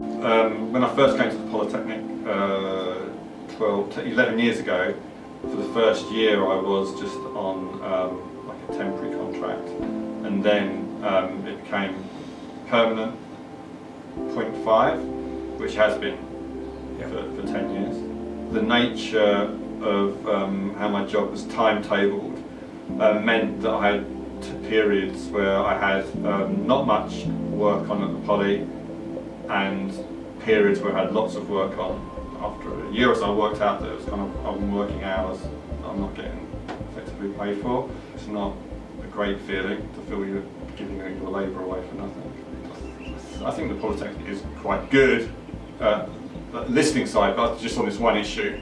Um, when I first came to the Polytechnic uh, 12, t- 11 years ago, for the first year I was just on um, like a temporary contract and then um, it became permanent 0.5 which has been for, for 10 years. The nature of um, how my job was timetabled uh, meant that I had periods where I had um, not much work on at the poly and periods where I had lots of work on. After a year or so I worked out that it was kind of I'm working hours that I'm not getting effectively paid for. It's not a great feeling to feel you're giving your labour away for nothing. I think the Polytechnic is quite good uh, listening side, but just on this one issue,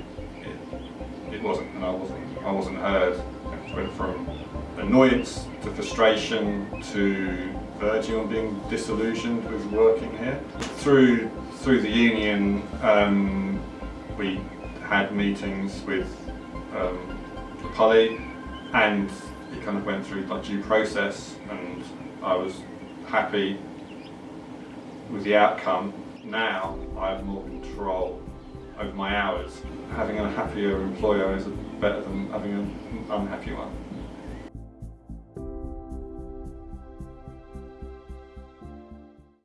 it, wasn't, and I wasn't, I wasn't heard. It went from annoyance to frustration to verging on being disillusioned with working here. Through through the union, um, we had meetings with um, the poly, and it kind of went through like due process, and I was happy with the outcome. Now I have more control over my hours. Having a happier employer is better than having an unhappy one.